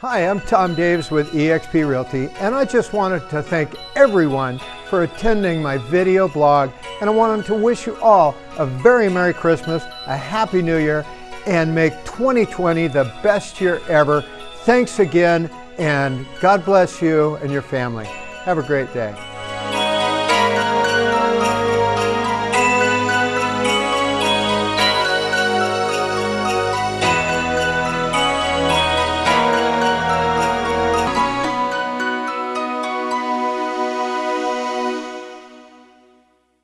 Hi, I'm Tom Davis with eXp Realty, and I just wanted to thank everyone for attending my video blog, and I wanted to wish you all a very Merry Christmas, a Happy New Year, and make 2020 the best year ever. Thanks again, and God bless you and your family. Have a great day.